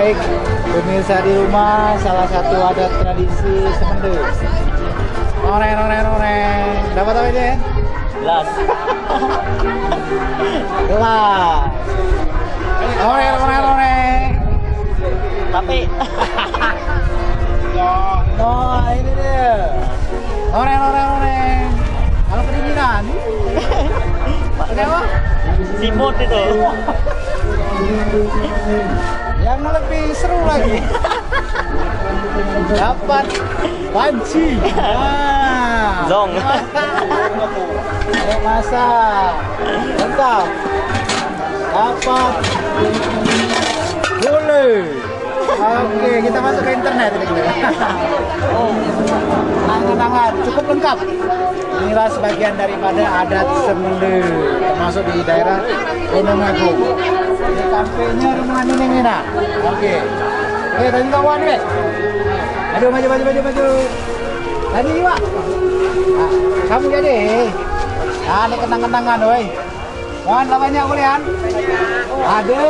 Biasa di rumah salah satu adat tradisi Semende. Noreng, noreng, noreng. Dapat apa ya? Gelas. Gelas. Noreng, noreng, noreng. Tapi Oh, ini dia. Noreng, noreng, noreng. Kalau kedinginan. Apa? simut itu. Yang lebih seru lagi. Dapat panci. Nah. Zong. Ayo masak. Mantap. Dapat gulai. Oke, kita masuk ke internet ini. Oh, Tangan-tangan cukup lengkap. Inilah sebagian daripada adat Semende, termasuk di daerah Gunung Agung. Ini kampenya rumah Nining Nina. Oke. Oke, tadi kawan guys. Aduh, maju, maju, maju, maju. Tadi Pak. Nah, kamu jadi. Nah, ini kenang-kenangan, woi. Mohon lah banyak kuliah. Ada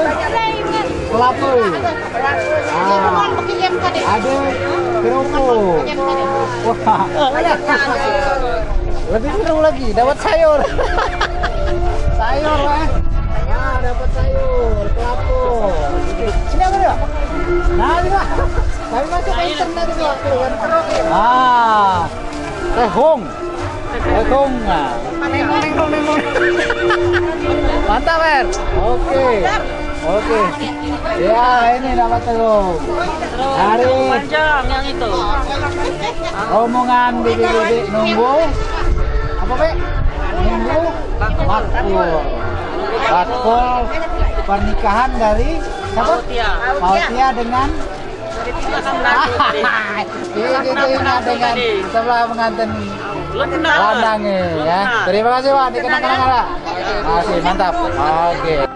kelapa. Ah, ada kerupuk. Wah, lebih seru lagi. Dapat sayur. sayur, weh. Nah, dapat sayur, kelapa. Sini apa dia? Nah, Pak. Kami masuk ke internet itu waktu kan. Ah, tehung. Tehung. Nah. Mantap, Mer. Oke. Oke. Ya, ini dapat telur. Dari Panjang yang itu. rombongan bibi-bibi nunggu apa, Be? Nunggu matkul. Matkul pernikahan dari siapa? Tia. Mautia dengan Ini dengan dengan sebelah pengantin. Landangi ya. Terima kasih Pak, dikenang-kenang Pak. Masih mantap. Oke.